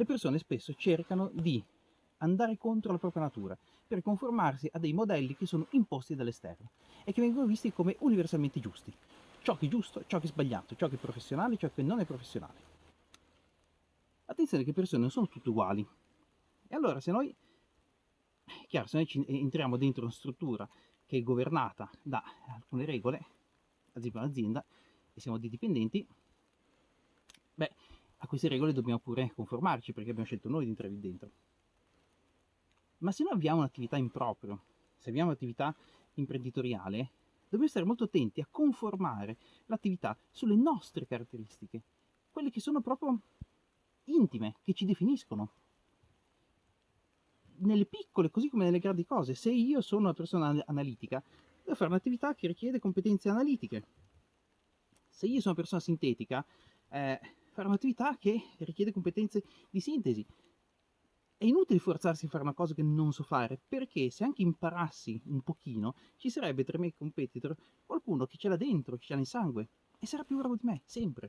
le persone spesso cercano di andare contro la propria natura per conformarsi a dei modelli che sono imposti dall'esterno e che vengono visti come universalmente giusti. Ciò che è giusto, ciò che è sbagliato, ciò che è professionale, ciò che non è professionale. Attenzione che le persone non sono tutte uguali. E allora se noi, chiaro, se noi entriamo dentro una struttura che è governata da alcune regole, ad esempio un'azienda, e siamo dei dipendenti, a queste regole dobbiamo pure conformarci perché abbiamo scelto noi di entrare dentro. Ma se noi abbiamo un'attività in proprio, se abbiamo un'attività imprenditoriale, dobbiamo stare molto attenti a conformare l'attività sulle nostre caratteristiche, quelle che sono proprio intime, che ci definiscono. Nelle piccole, così come nelle grandi cose, se io sono una persona analitica, devo fare un'attività che richiede competenze analitiche. Se io sono una persona sintetica, eh, fare un'attività che richiede competenze di sintesi. È inutile forzarsi a fare una cosa che non so fare, perché se anche imparassi un pochino, ci sarebbe tra i miei competitor qualcuno che ce l'ha dentro, che ce l'ha nel sangue, e sarà più bravo di me, sempre.